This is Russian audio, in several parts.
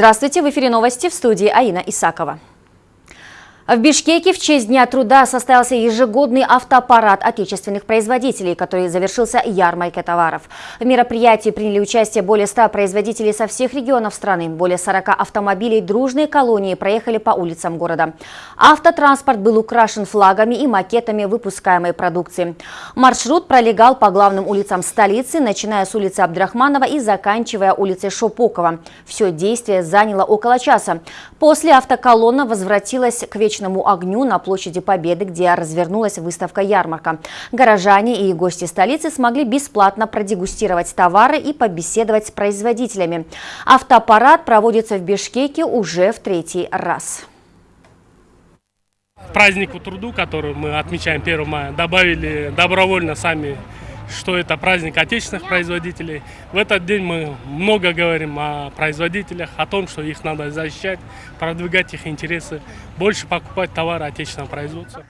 Здравствуйте, в эфире новости в студии Аина Исакова. В Бишкеке в честь Дня труда состоялся ежегодный автопарад отечественных производителей, который завершился ярмаркой товаров. В мероприятии приняли участие более 100 производителей со всех регионов страны. Более 40 автомобилей дружной колонии проехали по улицам города. Автотранспорт был украшен флагами и макетами выпускаемой продукции. Маршрут пролегал по главным улицам столицы, начиная с улицы Абдрахманова и заканчивая улицей Шопокова. Все действие заняло около часа. После автоколонна возвратилась к вечеру вечному огню на площади Победы, где развернулась выставка-ярмарка. Горожане и гости столицы смогли бесплатно продегустировать товары и побеседовать с производителями. Автопарад проводится в Бишкеке уже в третий раз. Празднику труду, который мы отмечаем 1 мая, добавили добровольно сами что это праздник отечественных производителей. В этот день мы много говорим о производителях, о том, что их надо защищать, продвигать их интересы, больше покупать товары отечественного производства.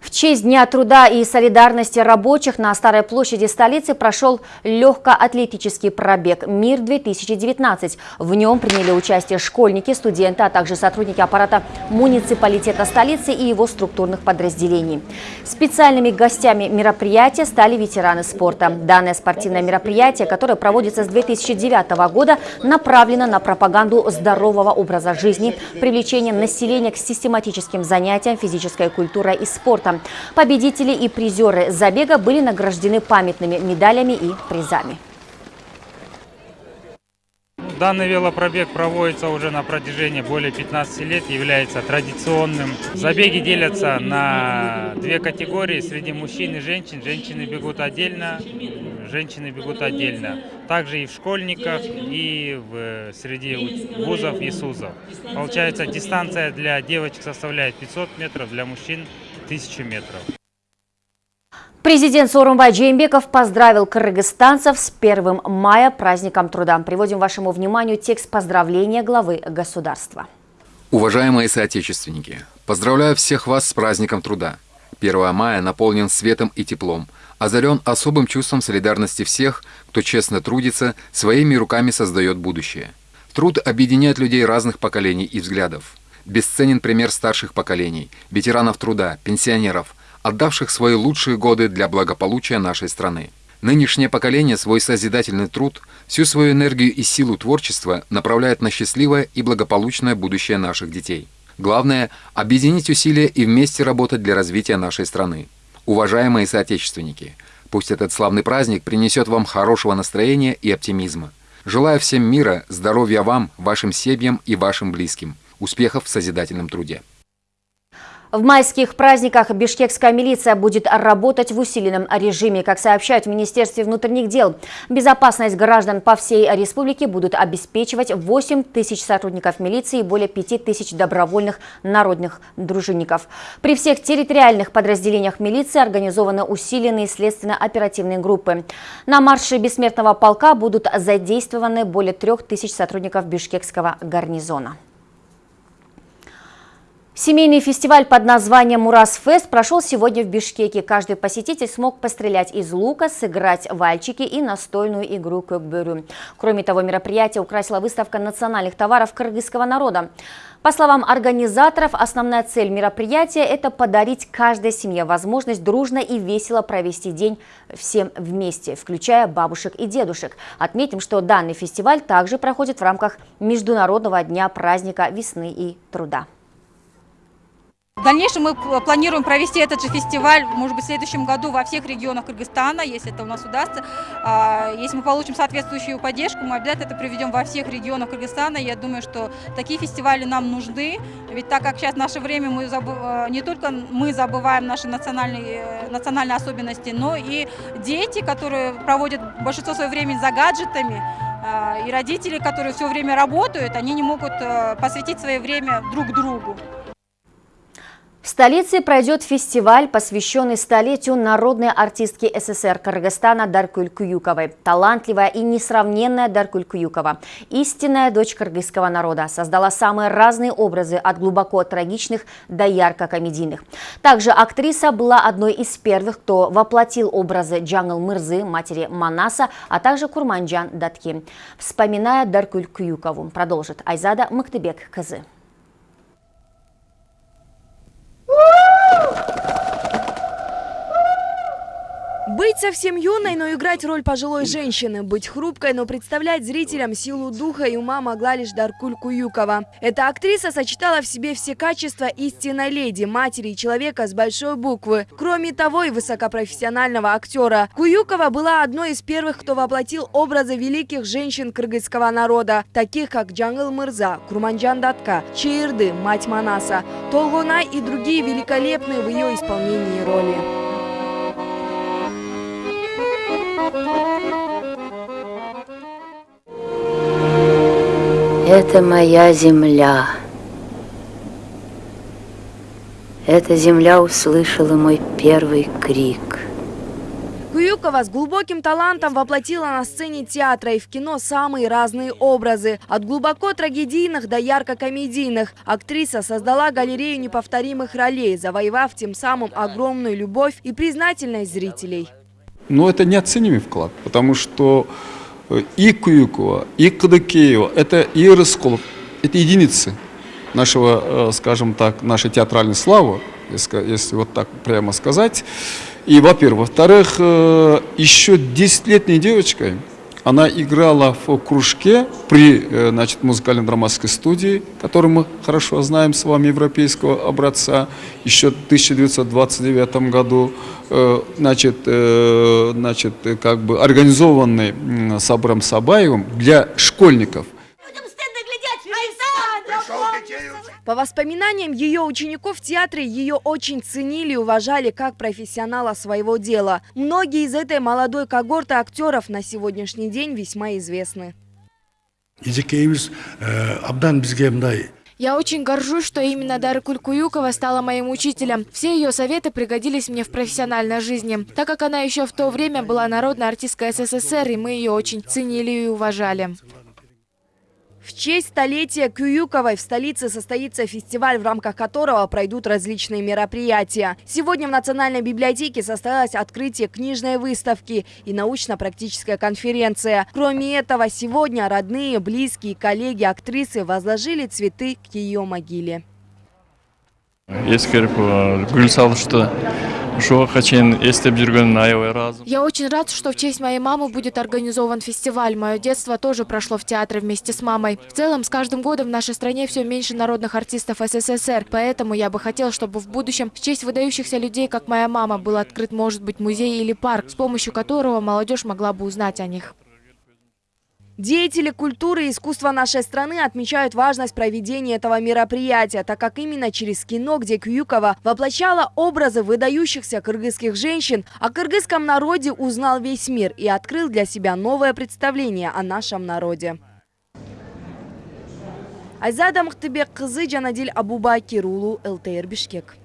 В честь Дня труда и солидарности рабочих на Старой площади столицы прошел легкоатлетический пробег «Мир-2019». В нем приняли участие школьники, студенты, а также сотрудники аппарата муниципалитета столицы и его структурных подразделений. Специальными гостями мероприятия стали ветераны спорта. Данное спортивное мероприятие, которое проводится с 2009 года, направлено на пропаганду здорового образа жизни, привлечение населения к систематическим занятиям физической культурой и спорта спорта. Победители и призеры забега были награждены памятными медалями и призами. Данный велопробег проводится уже на протяжении более 15 лет, является традиционным. Забеги делятся на две категории среди мужчин и женщин. Женщины бегут отдельно, женщины бегут отдельно. Также и в школьниках, и в, среди вузов и СУЗов. Получается, дистанция для девочек составляет 500 метров, для мужчин 1000 метров. Президент Сооронбай Джеймбеков поздравил кыргызстанцев с 1 мая праздником труда. Приводим вашему вниманию текст поздравления главы государства. Уважаемые соотечественники, поздравляю всех вас с праздником труда. 1 мая наполнен светом и теплом, озарен особым чувством солидарности всех, кто честно трудится, своими руками создает будущее. Труд объединяет людей разных поколений и взглядов. Бесценен пример старших поколений, ветеранов труда, пенсионеров, отдавших свои лучшие годы для благополучия нашей страны. Нынешнее поколение свой созидательный труд, всю свою энергию и силу творчества направляет на счастливое и благополучное будущее наших детей. Главное – объединить усилия и вместе работать для развития нашей страны. Уважаемые соотечественники, пусть этот славный праздник принесет вам хорошего настроения и оптимизма. Желаю всем мира, здоровья вам, вашим семьям и вашим близким. Успехов в созидательном труде. В майских праздниках бишкекская милиция будет работать в усиленном режиме. Как сообщают в Министерстве внутренних дел, безопасность граждан по всей республике будут обеспечивать 8 тысяч сотрудников милиции и более 5 тысяч добровольных народных дружинников. При всех территориальных подразделениях милиции организованы усиленные следственно-оперативные группы. На марше бессмертного полка будут задействованы более 3 тысяч сотрудников бишкекского гарнизона. Семейный фестиваль под названием «Мурас-фест» прошел сегодня в Бишкеке. Каждый посетитель смог пострелять из лука, сыграть вальчики и настольную игру көкбөрю. Кроме того, мероприятие украсила выставка национальных товаров кыргызского народа. По словам организаторов, основная цель мероприятия – это подарить каждой семье возможность дружно и весело провести день всем вместе, включая бабушек и дедушек. Отметим, что данный фестиваль также проходит в рамках Международного дня праздника весны и труда. В дальнейшем мы планируем провести этот же фестиваль, может быть, в следующем году во всех регионах Кыргызстана, если это у нас удастся. А, если мы получим соответствующую поддержку, мы обязательно это проведем во всех регионах Кыргызстана. Я думаю, что такие фестивали нам нужны, ведь так как сейчас в наше время мы забыв... А, не только мы забываем наши национальные, национальные особенности, но и дети, которые проводят большинство своего времени за гаджетами, а, и родители, которые все время работают, они не могут посвятить свое время друг другу. Столице пройдет фестиваль, посвященный столетию народной артистки СССР Кыргызстана Даркуль Куюковой. Талантливая и несравненная Даркуль Куюкова, истинная дочь кыргызского народа, создала самые разные образы от глубоко трагичных до ярко-комедийных. Также актриса была одной из первых, кто воплотил образы Джангл Мырзы, матери Манаса, а также Курманджан Датки. Вспоминая Даркуль Куюкову, продолжит Айзада Мактыбек Кызы. Быть совсем юной, но играть роль пожилой женщины, быть хрупкой, но представлять зрителям силу духа и ума могла лишь Даркуль Куюкова. Эта актриса сочетала в себе все качества истинной леди, матери и человека с большой буквы. Кроме того, и высокопрофессионального актера. Куюкова была одной из первых, кто воплотил образы великих женщин кыргызского народа, таких как Джангл Мырза, Курманджан Датка, Чаирды, мать Манаса, Толгунай и другие великолепные в ее исполнении роли. Это моя земля. Эта земля услышала мой первый крик. Куюкова с глубоким талантом воплотила на сцене театра и в кино самые разные образы. От глубоко трагедийных до ярко-комедийных. Актриса создала галерею неповторимых ролей, завоевав тем самым огромную любовь и признательность зрителей. Но это неоценимый вклад, потому что и Куюкова, и Кадыкеева, это и Рысколов, это единицы нашего, э, скажем так, нашей театральной славы, если вот так прямо сказать. И, во-первых. Во-вторых, э, еще десятилетней девочкой она играла в кружке при э, значит, музыкально-драматской студии, которую мы хорошо знаем с вами, европейского образца, еще в 1929 году, э, значит, э, значит, как бы организованный Сабром Сабаевым для школьников – По воспоминаниям ее учеников в театре, ее очень ценили и уважали как профессионала своего дела. Многие из этой молодой когорты актеров на сегодняшний день весьма известны. Я очень горжусь, что именно Дара Кулькуюкова стала моим учителем. Все ее советы пригодились мне в профессиональной жизни, так как она еще в то время была народной артисткой СССР, и мы ее очень ценили и уважали. В честь столетия Кююковой в столице состоится фестиваль, в рамках которого пройдут различные мероприятия. Сегодня в Национальной библиотеке состоялось открытие книжной выставки и научно-практическая конференция. Кроме этого, сегодня родные, близкие, коллеги актрисы возложили цветы к ее могиле. Ескеріп, гүл что я очень рад, что в честь моей мамы будет организован фестиваль. Мое детство тоже прошло в театре вместе с мамой. В целом, с каждым годом в нашей стране все меньше народных артистов СССР. Поэтому я бы хотел, чтобы в будущем в честь выдающихся людей, как моя мама, был открыт, может быть, музей или парк, с помощью которого молодежь могла бы узнать о них. Деятели культуры и искусства нашей страны отмечают важность проведения этого мероприятия, так как именно через кино, где Кююкова воплощала образы выдающихся кыргызских женщин, о кыргызском народе узнал весь мир и открыл для себя новое представление о нашем народе. Айзада Мухтыбек кызы Жанадиль Абубакир улу ЛТР Бишкек.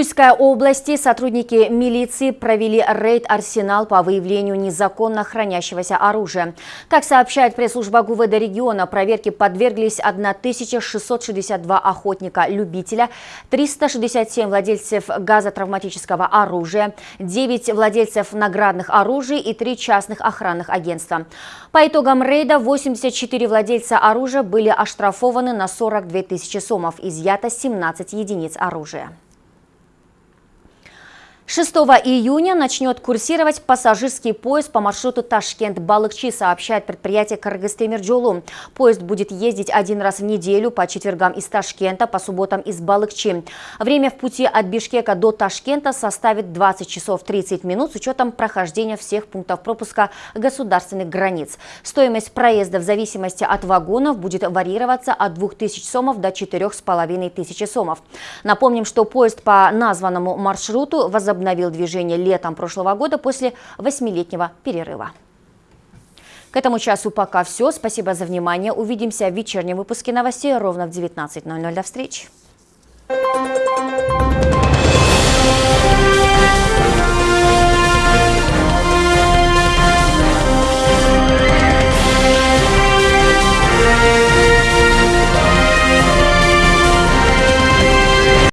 Чуйской области сотрудники милиции провели рейд «Арсенал» по выявлению незаконно хранящегося оружия. Как сообщает пресс-служба ГУВД региона, проверке подверглись 1662 охотника-любителя, 367 владельцев газотравматического оружия, 9 владельцев наградных оружий и 3 частных охранных агентства. По итогам рейда 84 владельца оружия были оштрафованы на 42 тысячи сомов, изъято 17 единиц оружия. 6 июня начнет курсировать пассажирский поезд по маршруту Ташкент-Балыкчи, сообщает предприятие Кыргызтемирджолу. Поезд будет ездить один раз в неделю по четвергам из Ташкента, по субботам из Балыкчи. Время в пути от Бишкека до Ташкента составит 20 часов 30 минут с учетом прохождения всех пунктов пропуска государственных границ. Стоимость проезда в зависимости от вагонов будет варьироваться от 2000 сомов до 4500 сомов. Напомним, что поезд по названному маршруту возобновился возобновил движение летом прошлого года после восьмилетнего перерыва. К этому часу пока все. Спасибо за внимание. Увидимся в вечернем выпуске новостей ровно в 19.00. До встречи.